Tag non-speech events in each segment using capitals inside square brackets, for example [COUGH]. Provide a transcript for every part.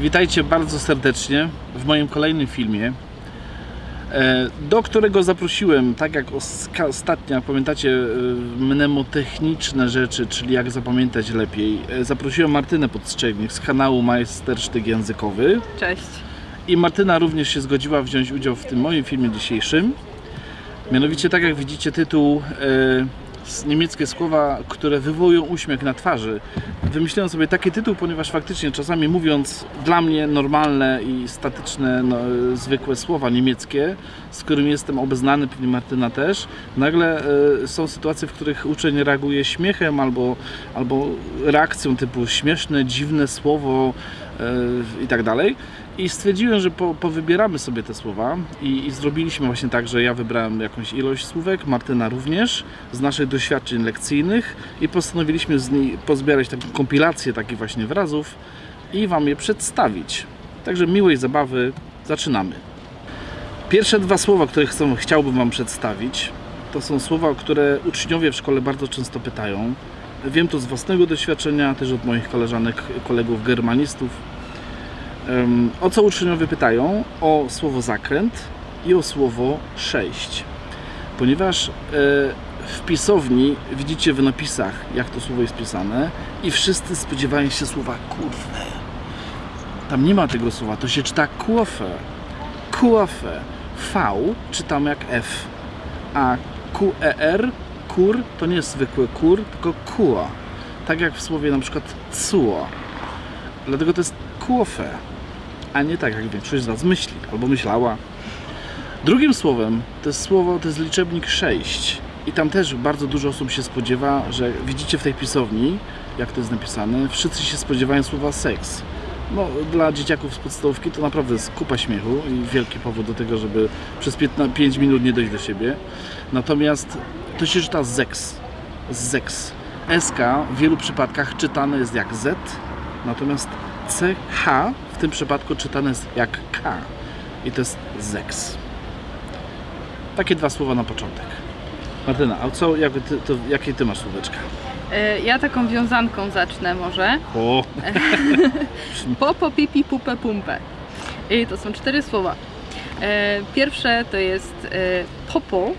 Witajcie bardzo serdecznie w moim kolejnym filmie, e, do którego zaprosiłem, tak jak ostatnio, pamiętacie, e, mnemotechniczne rzeczy, czyli jak zapamiętać lepiej. E, Zaprosiłem Martynę Podstrzegnik z kanału Majstersztyk Językowy Cześć. i Martyna również się zgodziła wziąć udział w tym moim filmie dzisiejszym. Mianowicie, tak jak widzicie, tytuł niemieckie słowa, które wywołują uśmiech na twarzy. Wymyśliłem sobie taki tytuł, ponieważ faktycznie czasami mówiąc dla mnie normalne i statyczne, no, zwykłe słowa niemieckie, z którymi jestem obeznany, pewnie Martyna też, nagle e, są sytuacje, w których uczeń reaguje śmiechem albo, albo reakcją typu śmieszne, dziwne słowo i tak dalej. I stwierdziłem, że po, powybieramy sobie te słowa i, i zrobiliśmy właśnie tak, że ja wybrałem jakąś ilość słówek, Martyna również, z naszych doświadczeń lekcyjnych i postanowiliśmy z niej pozbierać taką kompilację takich właśnie wyrazów i Wam je przedstawić. Także miłej zabawy, zaczynamy. Pierwsze dwa słowa, które chciałbym Wam przedstawić, to są słowa, które uczniowie w szkole bardzo często pytają. Wiem to z własnego doświadczenia, też od moich koleżanek, kolegów germanistów. O co uczniowie pytają? O słowo zakręt i o słowo sześć. Ponieważ e, w pisowni widzicie w napisach, jak to słowo jest pisane i wszyscy spodziewają się słowa kurwę. Tam nie ma tego słowa, to się czyta kuofę. Kuofę. V czytamy jak F. A QER, kur, to nie jest zwykły kur, tylko kua. Tak jak w słowie na przykład cuo. Dlatego to jest kuofę, a nie tak jak większość z Was myśli albo myślała. Drugim słowem to jest słowo, to jest liczebnik 6. I tam też bardzo dużo osób się spodziewa, że widzicie w tej pisowni, jak to jest napisane, wszyscy się spodziewają słowa seks. No, dla dzieciaków z podstawówki to naprawdę jest kupa śmiechu i wielki powód do tego, żeby przez 15, 5 minut nie dojść do siebie. Natomiast to się czyta zeks. Zeks. SK w wielu przypadkach czytane jest jak Z, natomiast CH tym przypadku czytane jest jak K. I to jest zeks. Takie dwa słowa na początek. Martyna, a co, jak ty, to, jakie ty masz słóweczka? E, Ja taką wiązanką zacznę może. O, [LAUGHS] Popo, pipi, pupę, pumpę. I to są cztery słowa. E, Pierwsze to jest e, popo,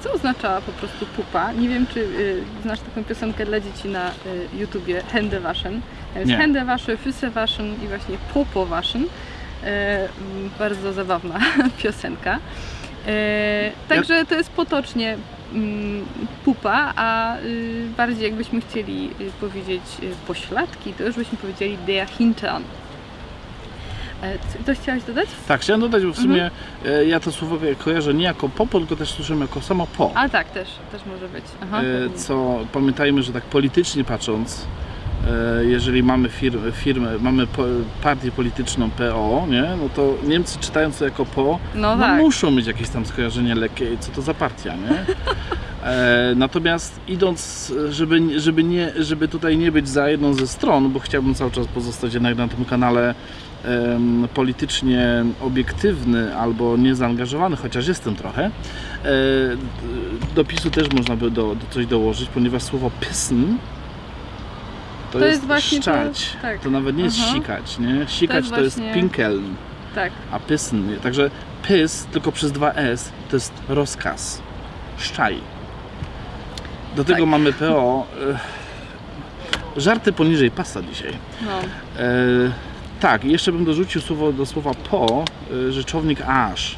co oznacza po prostu pupa. Nie wiem, czy e, znasz taką piosenkę dla dzieci na e, YouTubie Hände waschen. Jest. Hände waschen, Füße waschen i właśnie popo waschen. E, m, Bardzo zabawna [LAUGHS] piosenka. Także to jest potocznie mm, pupa, a y, bardziej jakbyśmy chcieli y, powiedzieć y, pośladki, to już byśmy powiedzieli der Hintern. E, Coś chciałaś dodać? tak, chciałem dodać, bo w sumie e, ja to słowo kojarzę nie jako popo, tylko też słyszymy jako samo po. A tak, też, też może być. Aha, E, co pamiętajmy, że tak politycznie patrząc, jeżeli mamy firmę, firmę mamy partię polityczną PO, nie, no to Niemcy czytając to jako po, no no tak. muszą mieć jakieś tam skojarzenie lekkie, co to za partia, nie? [LAUGHS] E, natomiast idąc, żeby, żeby, nie, żeby tutaj nie być za jedną ze stron, bo chciałbym cały czas pozostać jednak na tym kanale em, politycznie obiektywny albo niezaangażowany, chociaż jestem trochę, e, do pisu też można by do, do coś dołożyć, ponieważ słowo pissen to, To jest, jest właśnie to- szczać. tak. To nawet nie jest Aha. sikać, nie? Sikać to jest właśnie- pinkeln Tak, a pysn, nie? Także pys tylko przez dwa S to jest rozkaz. Szczaj. Do tego Tak. mamy PO. E, żarty poniżej pasa dzisiaj. no. E, tak, i jeszcze bym dorzucił słowo do słowa po, e, rzeczownik aż,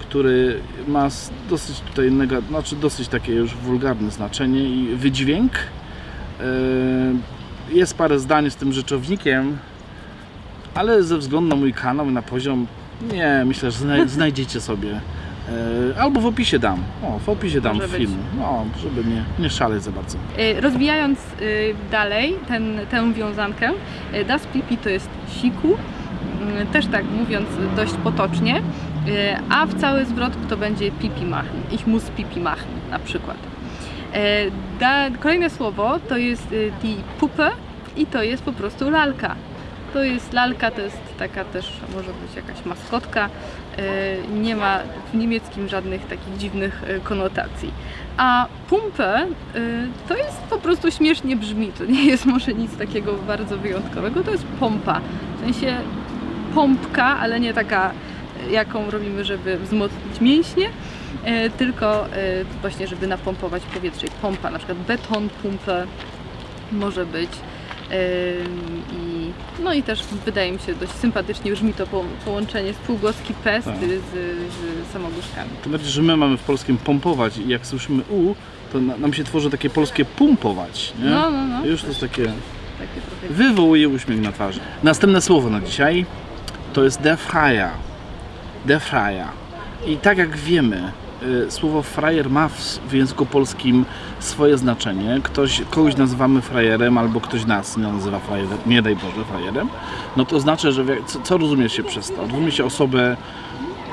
który ma dosyć tutaj znaczy dosyć takie już wulgarne znaczenie i wydźwięk. E, jest parę zdań z tym rzeczownikiem, ale ze względu na mój kanał i na poziom, nie, myślę, że znaj- [LAUGHS] znajdziecie sobie. E, albo w opisie dam. O, w opisie dam Może być. film. No, żeby nie, nie szaleć za bardzo. E, Rozwijając y, dalej ten, tę wiązankę, e, das pipi to jest siku, mm, też tak mówiąc dość potocznie, e, a w cały zwrot to będzie pipi machen, ich muss pipi machen na przykład. E, Da, kolejne słowo to jest die Puppe i to jest po prostu lalka. To jest lalka, to jest taka też, może być jakaś maskotka. E, Nie ma w niemieckim żadnych takich dziwnych e, konotacji. A pumpę e, to jest po prostu śmiesznie brzmi. To nie jest może nic takiego bardzo wyjątkowego. To jest pompa. W sensie pompka, ale nie taka, jaką robimy, żeby wzmocnić mięśnie, tylko właśnie, żeby napompować powietrze. Pompa, na przykład beton, pumpę może być. I, no i też wydaje mi się dość sympatycznie brzmi to po, połączenie spółgłoski P z, Tak. z, z samogłoskami. Tym bardziej, że my mamy w polskim pompować i jak słyszymy U, to na, nam się tworzy takie polskie pumpować, nie? No, no, no. I Już to jest takie, Takie trochę wywołuje uśmiech na twarzy. Następne słowo na dzisiaj to jest. Der Freier. I tak jak wiemy, słowo frajer ma w, języku polskim swoje znaczenie. Ktoś, kogoś nazywamy frajerem, albo ktoś nas nie nazywa frajerem, nie daj Boże frajerem. No to znaczy, że co, co rozumie się przez to? Rozumie się osobę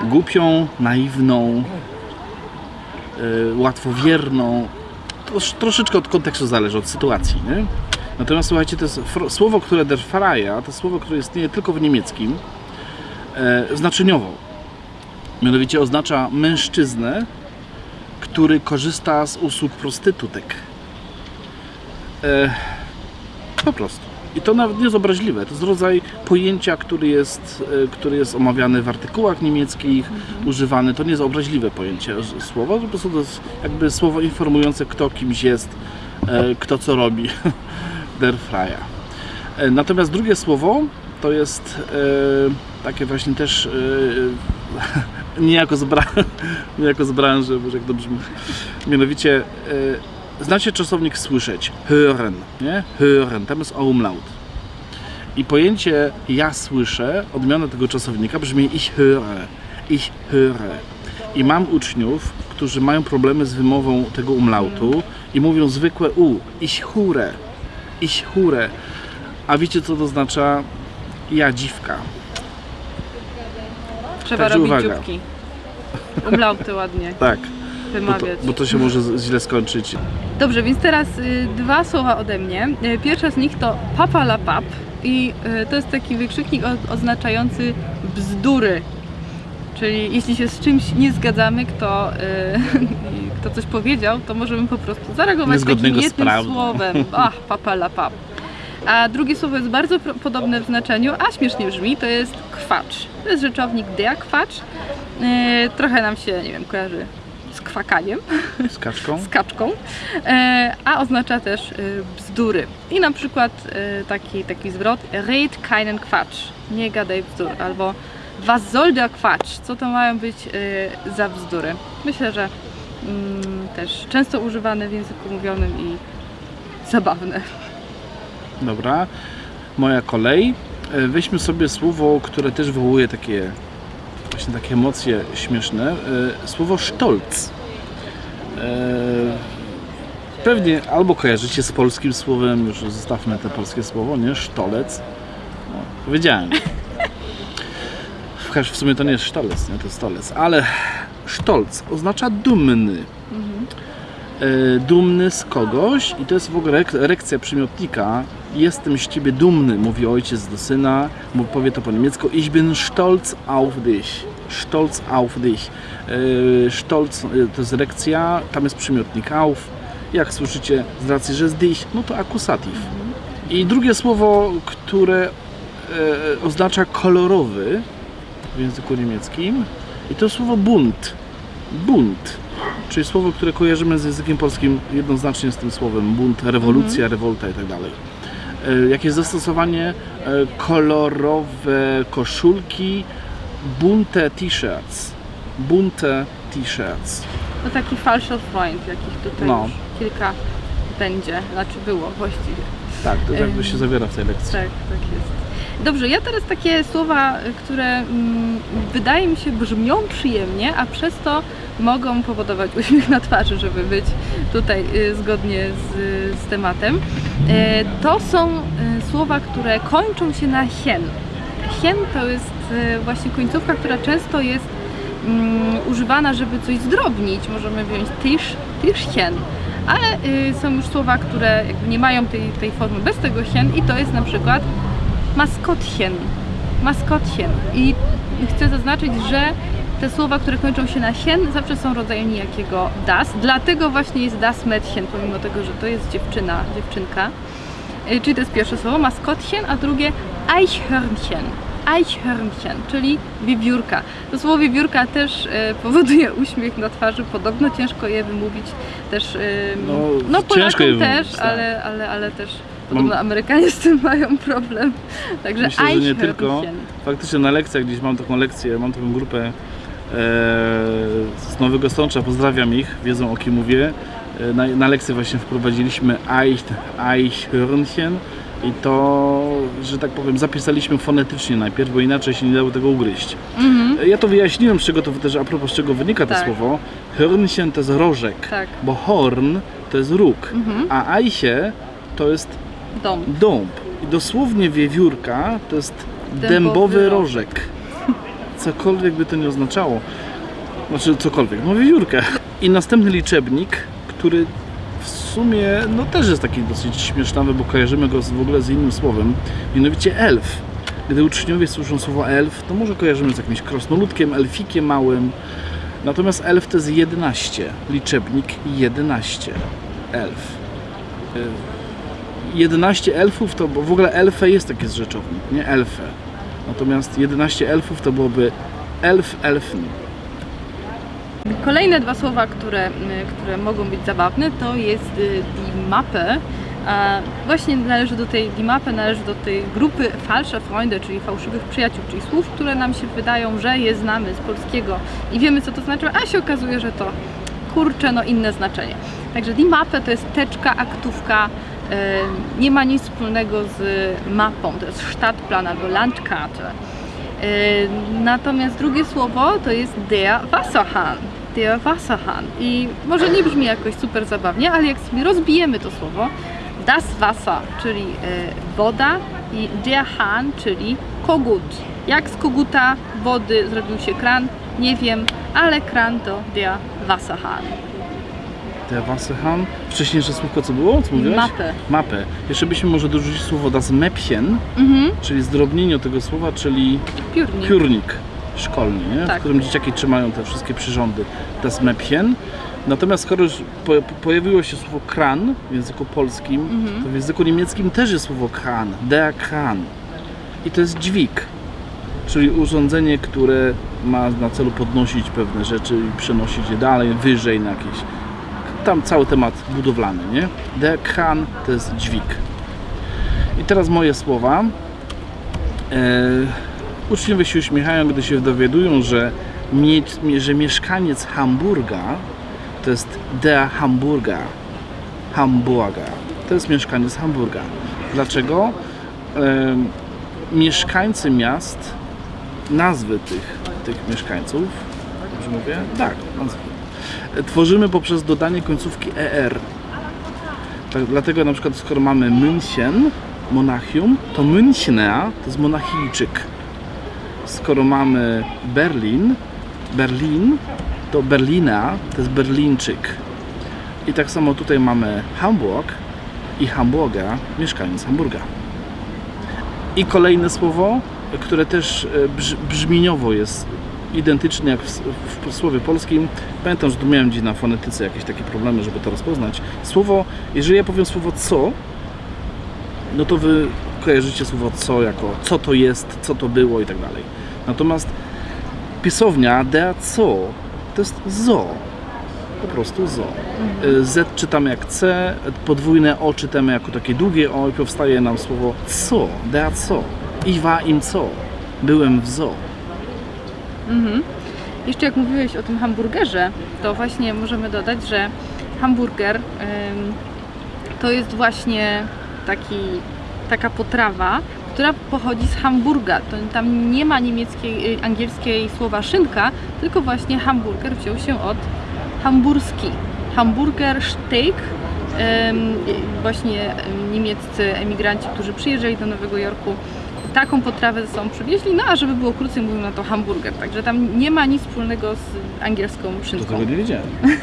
głupią, naiwną, y, łatwowierną. Trosz, troszeczkę od kontekstu zależy, od sytuacji, nie? Natomiast słuchajcie, to jest słowo, które der Freie, to słowo, które istnieje tylko w niemieckim, e, znaczeniowo. Mianowicie oznacza mężczyznę, który korzysta z usług prostytutek. E, po prostu. I to nawet nie jest obraźliwe. To jest rodzaj pojęcia, który jest, e, który jest omawiany w artykułach niemieckich, używany. To nie jest obraźliwe pojęcie słowa, po prostu to jest jakby słowo informujące, kto kimś jest, e, kto co robi. [LAUGHS] Der Freie. E, Natomiast drugie słowo to jest takie właśnie też niejako, z bra- [LAUGHS] niejako z branży, boże jak to brzmi. Mianowicie e, znacie czasownik słyszeć, hören, nie? Hören, tam jest umlaut. I pojęcie ja słyszę, odmiana tego czasownika brzmi ich höre, ich höre. I mam uczniów, którzy mają problemy z wymową tego umlautu i mówią zwykłe u, ich hure, ich hure. A wiecie co to oznacza? Ja dziwka. Trzeba Także robić uwaga. dzióbki. Umlauty ładnie [LAUGHS] Tak, bo to, bo to się może źle skończyć. Dobrze, więc teraz y, dwa słowa ode mnie. Y, Pierwsze z nich to papa la pap i y, to jest taki wykrzyknik o, oznaczający bzdury. Czyli jeśli się z czymś nie zgadzamy, kto, y, [LAUGHS] kto coś powiedział, to możemy po prostu zareagować takim jednym słowem. [LAUGHS] Ach, papa la pap. A drugie słowo jest bardzo podobne w znaczeniu, a śmiesznie brzmi, to jest kwacz. To jest rzeczownik der kwacz. Y, Trochę nam się, nie wiem, kojarzy z kwakaniem Z kaczką. [LAUGHS] z kaczką, e, a oznacza też e, bzdury. I na przykład e, taki, taki zwrot red keinen Quatsch, nie gadaj bzdur, albo was soll der Quatsch, co to mają być za bzdury. Myślę, że mm, też często używane w języku mówionym i zabawne. Dobra. Moja kolej. E, Weźmy sobie słowo, które też wywołuje takie właśnie takie emocje śmieszne. E, Słowo sztolc. E, Pewnie albo kojarzycie z polskim słowem, już zostawmy te polskie słowo, nie? Sztolec. No, powiedziałem. W, w sumie to nie jest sztolec, nie? To jest stolec. Ale sztolc oznacza dumny. E, dumny z kogoś i to jest w ogóle erekcja przymiotnika. Jestem z ciebie dumny, mówi ojciec do syna, powie to po niemiecku. Ich bin stolz auf dich. Stolz auf dich. E, Stolz e, to jest erekcja, tam jest przymiotnik auf. Jak słyszycie, z racji, że jest dich, no to akusatyw. I drugie słowo, które e, oznacza kolorowy w języku niemieckim i to słowo bunt. Bunt. Czyli słowo, które kojarzymy z językiem polskim jednoznacznie z tym słowem bunt, rewolucja, rewolta i tak dalej. Jakieś zastosowanie e, kolorowe koszulki, bunte t-shirts. Bunte t-shirts. To taki falscher Freund, jakich tutaj No. już kilka będzie, znaczy było właściwie. Tak, to jakby się zawiera w tej lekcji. Tak, tak jest. Dobrze, ja teraz takie słowa, które mm, wydaje mi się brzmią przyjemnie, a przez to mogą powodować uśmiech na twarzy, żeby być tutaj y, zgodnie z, z tematem. E, To są y, słowa, które kończą się na hien. Hien to jest y, właśnie końcówka, która często jest mm, używana, żeby coś zdrobnić. Możemy wziąć tysz, tyszchen. Ale y, są już słowa, które nie mają tej, tej formy bez tego hien i to jest na przykład maskotchen. Maskotchen. I chcę zaznaczyć, że te słowa, które kończą się na sien, zawsze są rodzajem niejakiego das. Dlatego właśnie jest das Mädchen, pomimo tego, że to jest dziewczyna, dziewczynka. Y, Czyli to jest pierwsze słowo, maskotchen, a drugie Eichhörnchen. Eichhörnchen, czyli wiewiórka. To słowo wiewiórka też e, powoduje uśmiech na twarzy, podobno ciężko je wymówić też. E, No, no ciężko Polakom też, tak. ale, ale, ale też podobno Amerykanie z tym mają problem. Także Myślę, że nie tylko. Faktycznie na lekcjach gdzieś mam taką lekcję, mam taką grupę z Nowego Sącza, pozdrawiam ich, wiedzą o kim mówię. E, na, na lekcję właśnie wprowadziliśmy Eich, Eichhörnchen i to, że tak powiem, zapisaliśmy fonetycznie najpierw, bo inaczej się nie dało tego ugryźć. Mhm, E, Ja to wyjaśniłem, z czego to też, a propos z czego wynika to Tak. słowo. Hörnchen to jest rożek, tak. bo horn to jest róg, Mhm. a Eiche to jest Dom. dąb. I dosłownie wiewiórka to jest Dębowy dębowy rożek. Cokolwiek by to nie oznaczało. Znaczy cokolwiek, no wiewiórkę. I następny liczebnik, który w sumie no też jest taki dosyć śmiesznawy, bo kojarzymy go z, w ogóle z innym słowem, mianowicie elf. Gdy uczniowie słyszą słowo elf, to może kojarzymy z jakimś krasnoludkiem, elfikiem małym. Natomiast elf to jest 11, liczebnik 11. Elf. Y, 11 elfów to, bo w ogóle elfe jest taki zrzeczownik, nie elfe. Natomiast 11 elfów to byłoby elf, elfn. Kolejne dwa słowa, które, y, które mogą być zabawne, to jest y. A właśnie należy do tej die Mappe, należy do tej grupy falsche Freunde, czyli fałszywych przyjaciół, czyli słów, które nam się wydają, że je znamy z polskiego i wiemy co to znaczy, a się okazuje, że to kurczę, no inne znaczenie. Także die Mappe to jest teczka, aktówka, nie ma nic wspólnego z mapą, to jest Stadtplan albo Landkarte. Y, Natomiast drugie słowo to jest der Wasserhahn. Der Wasserhahn. I może nie brzmi jakoś super zabawnie, ale jak sobie rozbijemy to słowo, das Wasser, czyli y, woda i der Hahn, czyli kogut. Jak z koguta wody zrobił się kran, nie wiem, ale kran to der Wasserhahn. Der Wasserhahn. Wcześniejsze słówko co było? Co mówiłeś? Mapę. Mapę. Jeszcze byśmy może dorzucić słowo das Mäppchen, Mhm, czyli zdrobnienie tego słowa, czyli piórnik. piórnik szkolny, nie? Tak. w którym dzieciaki trzymają te wszystkie przyrządy. Das Mäppchen. Natomiast skoro już po- pojawiło się słowo kran w języku polskim, Mhm. to w języku niemieckim też jest słowo kran, der Kran. I to jest dźwig, czyli urządzenie, które ma na celu podnosić pewne rzeczy i przenosić je dalej, wyżej na jakieś. Tam cały temat budowlany, nie? Der Kran to jest dźwig. I teraz moje słowa. Uczniowie się uśmiechają, gdy się dowiadują, że, mie- że mieszkaniec Hamburga to jest der Hamburger. Hamburger. To jest mieszkaniec Hamburga. Dlaczego? E, mieszkańcy miast, nazwy tych, tych mieszkańców, dobrze mówię? Tak, nazwy. Tworzymy poprzez dodanie końcówki ER. Tak, dlatego na przykład skoro mamy München, Monachium, to Münchner to jest monachijczyk. Skoro mamy Berlin, Berlin, to Berlina to jest Berlińczyk. I tak samo tutaj mamy Hamburg i Hamburga, mieszkaniec Hamburga. I kolejne słowo, które też e, brz, brzmieniowo jest identyczne jak w, w słowie polskim. Pamiętam, że tu miałem gdzieś na fonetyce jakieś takie problemy, żeby to rozpoznać. Słowo, jeżeli ja powiem słowo co, no to wy kojarzycie słowo co jako co to jest, co to było i tak dalej. Natomiast pisownia der co to jest zo. Po prostu zo. Y, Z czytamy jak C, podwójne O czytamy jako takie długie O i powstaje nam słowo co, der co. Ich war im co. Byłem w zoo. Mhm. Jeszcze jak mówiłeś o tym hamburgerze, to właśnie możemy dodać, że hamburger ym, to jest właśnie taki, taka potrawa, która pochodzi z Hamburga. To, tam nie ma niemieckiej, y, angielskiej słowa szynka, tylko właśnie hamburger wziął się od hamburski. Hamburger steak. Ym, y, właśnie ym, niemieccy emigranci, którzy przyjeżdżali do Nowego Jorku, taką potrawę ze sobą przywieźli, no a żeby było krócej, mówią na to hamburger. Także tam nie ma nic wspólnego z angielską To szynką. tego nie wiedziałem. [LAUGHS]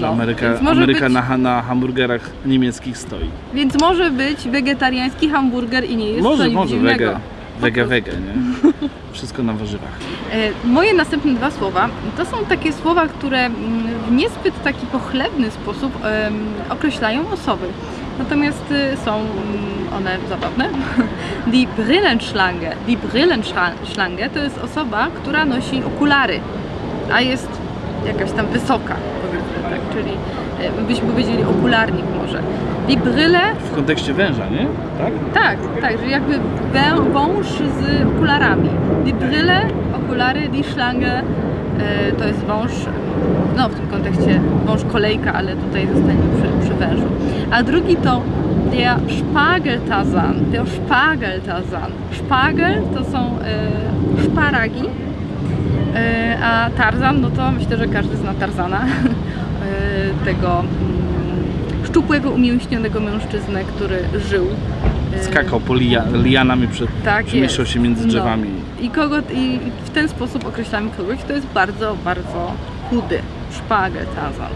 No, Ameryka, Ameryka być- na, na hamburgerach niemieckich stoi. Więc może być wegetariański hamburger i nie jest to może, nic może, dziwnego. wege, wege, nie? Wszystko na warzywach. E, Moje następne dwa słowa to są takie słowa, które mm, w niezbyt taki pochlebny sposób określają osoby. Natomiast y, są mm, one zabawne. [LAUGHS] Die Brillenschlange. Die Brillenschlange to jest osoba, która nosi okulary, a jest jakaś tam wysoka, powiedzmy tak, czyli e, byśmy powiedzieli okularnik może. Die Brille W kontekście węża, nie? Tak? tak, tak, że jakby wę- wąż z okularami. Die Brille, okulary, die Schlange e, to jest wąż, no w tym kontekście wąż kolejka, ale tutaj zostaniemy przy, przy wężu. A drugi to der Spargeltarzan, der Spargeltarzan. Spargel to są e, szparagi, e, a Tarzan, no to myślę, że każdy zna Tarzana, [LAUGHS] e, tego mm, szczupłego, umięśnionego mężczyznę, który żył. Skakał po lia, lianami, przed, tak przemieszczał się między No. drzewami. I, kogo, I w ten sposób określamy kogoś, kto jest bardzo, bardzo chudy. Szpagel Tarzan.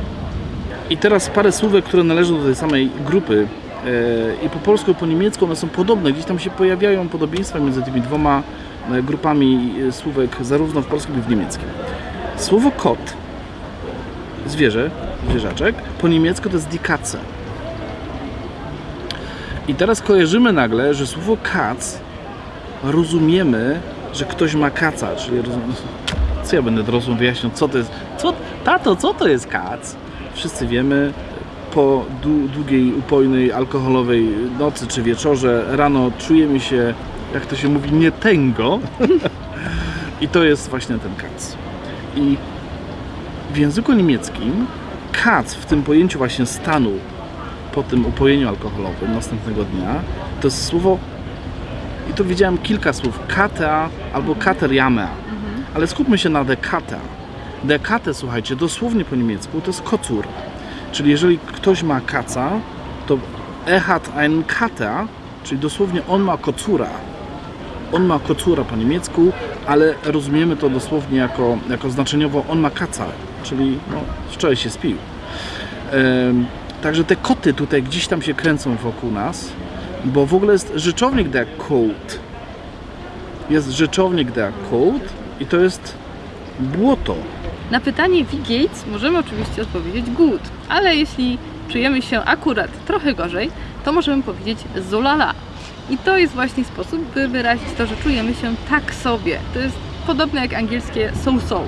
I teraz parę słówek, które należą do tej samej grupy. E, I po polsku, i po niemiecku one są podobne. Gdzieś tam się pojawiają podobieństwa między tymi dwoma e, grupami e, słówek, zarówno w polskim, jak i w niemieckim. Słowo kot, zwierzę, zwierzaczek, po niemiecku to jest die Katze. I teraz kojarzymy nagle, że słowo kac rozumiemy, że ktoś ma kaca, czyli rozum... ja będę dorosłym wyjaśniał, co to jest, co, tato, co to jest kac? Wszyscy wiemy, po dłu- długiej, upojnej, alkoholowej nocy czy wieczorze, rano czujemy się, jak to się mówi, nie tęgo. I to jest właśnie ten kac. I w języku niemieckim kac w tym pojęciu właśnie stanu po tym upojeniu alkoholowym następnego dnia to jest słowo i tu widziałem kilka słów kata albo kateriamea ale skupmy się na dekata dekate słuchajcie dosłownie po niemiecku to jest kocur czyli jeżeli ktoś ma kaca to er hat einen Kater czyli dosłownie on ma kocura on ma kocura po niemiecku, ale rozumiemy to dosłownie jako, jako znaczeniowo on ma kaca, czyli no, wczoraj się spił. Em, Także te koty tutaj gdzieś tam się kręcą wokół nas, bo w ogóle jest rzeczownik der Kot. Jest rzeczownik der Kot i to jest błoto. Na pytanie wie geht's możemy oczywiście odpowiedzieć good, ale jeśli czujemy się akurat trochę gorzej, to możemy powiedzieć zolala. I to jest właśnie sposób, by wyrazić to, że czujemy się tak sobie. To jest podobne jak angielskie so-so.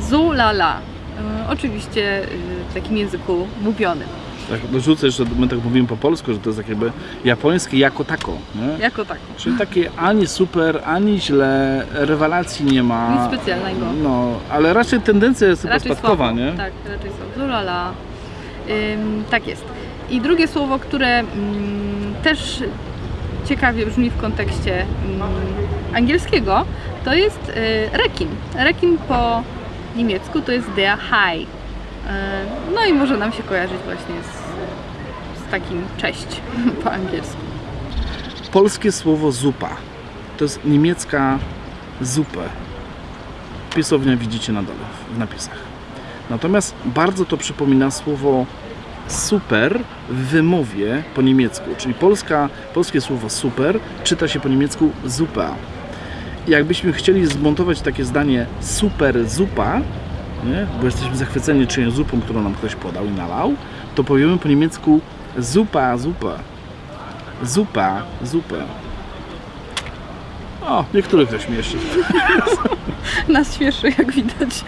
Zolala. E, oczywiście e, w takim języku mówionym. Tak, dorzucę jeszcze, my tak mówimy po polsku, że to jest tak jakby japońskie jako tako. Nie? Jako tak. Czyli takie ani super, ani źle, rewelacji nie ma. Nic specjalnego. No, ale raczej tendencja jest chyba Raczej spadkowa, słabo. nie? Tak, raczej są. Zolala. Ym, tak jest. I drugie słowo, które ym, też ciekawie brzmi w kontekście ym, angielskiego, to jest y, rekin. Rekin po niemiecku to jest der Hai. Y, no i może nam się kojarzyć właśnie z takim cześć [LAUGHS] po angielsku. Polskie słowo zupa. To jest niemiecka zupę. Pisownia widzicie na dole w napisach. Natomiast bardzo to przypomina słowo super w wymowie po niemiecku. Czyli polska, polskie słowo super czyta się po niemiecku zupa. Jakbyśmy chcieli zmontować takie zdanie super zupa, nie? bo jesteśmy zachwyceni czyjąś zupą, którą nam ktoś podał i nalał, to powiemy po niemiecku zupa, zupa. Zupa, zupę. O, niektórych to śmieszy. [LAUGHS] Nas śmieszy, jak widać.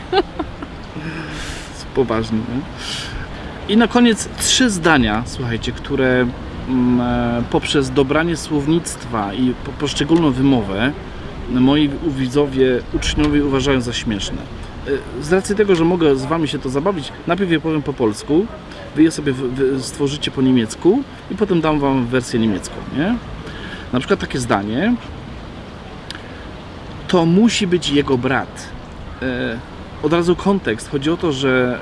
Poważnie. Nie? I na koniec trzy zdania, słuchajcie, które mm, e, poprzez dobranie słownictwa i po, poszczególną wymowę moi widzowie, uczniowie uważają za śmieszne. E, Z racji tego, że mogę z Wami się to zabawić, najpierw je powiem po polsku, Wy je sobie stworzycie po niemiecku i potem dam Wam wersję niemiecką, nie? Na przykład takie zdanie. To musi być jego brat. E, Od razu kontekst. Chodzi o to, że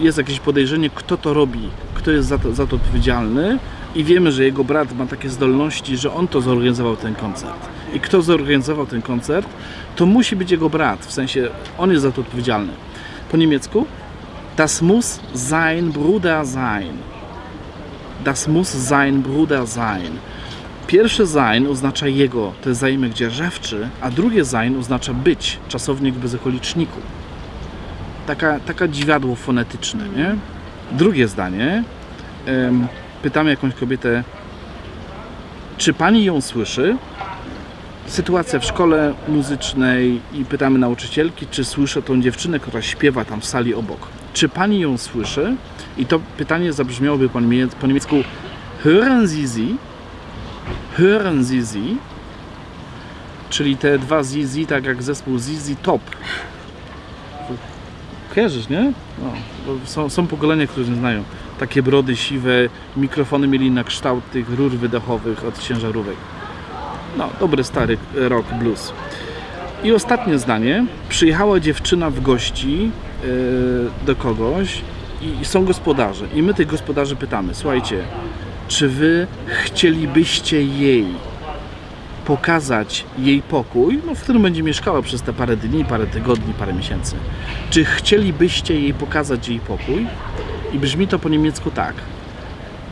e, jest jakieś podejrzenie, kto to robi, kto jest za to, za to odpowiedzialny i wiemy, że jego brat ma takie zdolności, że on to zorganizował ten koncert. I kto zorganizował ten koncert, to musi być jego brat, w sensie on jest za to odpowiedzialny. Po niemiecku Das muss sein Bruder sein. Das muss sein Bruder sein. Pierwsze sein oznacza jego, to jest zaimek dzierżawczy, a drugie sein oznacza być, czasownik bez okoliczniku. Taka, taka dziwadło fonetyczne, nie? Drugie zdanie. Pytamy jakąś kobietę, czy pani ją słyszy? Sytuacja w szkole muzycznej i pytamy nauczycielki, czy słyszę tą dziewczynę, która śpiewa tam w sali obok. Czy pani ją słyszy? I to pytanie zabrzmiałoby po, po niemiecku Hören Sie sie? Hören Sie sie? Czyli te dwa Zizi, tak jak zespół Zizi Top. Kojarzysz, nie? No, są, są pokolenia, które nie znają. Takie brody siwe, mikrofony mieli na kształt tych rur wydechowych od ciężarówek. No, dobry stary rock, blues. I ostatnie zdanie. Przyjechała dziewczyna w gości do kogoś i, są gospodarze. I my tych gospodarzy pytamy, słuchajcie, czy wy chcielibyście jej pokazać jej pokój, no, w którym będzie mieszkała przez te parę dni, parę tygodni, parę miesięcy. Czy chcielibyście jej pokazać jej pokój? I brzmi to po niemiecku tak.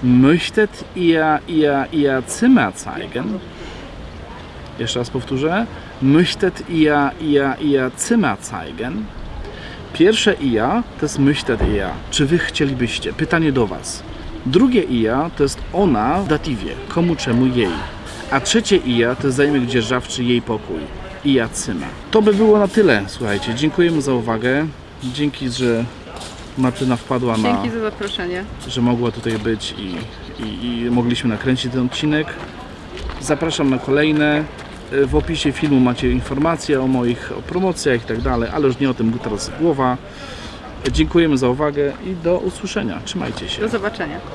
Möchtet ihr ihr ihr Zimmer zeigen? Jeszcze raz powtórzę. Möchtet ihr ihr ihr Zimmer zeigen? Pierwsze ia to jest möchtet ihr. Czy wy chcielibyście? Pytanie do was. Drugie ia to jest ona w datywie. Komu, czemu, jej. A trzecie ija to jest zajmek dzierżawczy jej pokój. Ija Cyma. To by było na tyle, słuchajcie. Dziękujemy za uwagę. Dzięki, że Martyna wpadła na Dzięki za zaproszenie. że mogła tutaj być i, i, i mogliśmy nakręcić ten odcinek. Zapraszam na kolejne. W opisie filmu macie informacje o moich o promocjach i tak dalej, ale już nie o tym teraz głowa. Dziękujemy za uwagę i do usłyszenia. Trzymajcie się. Do zobaczenia.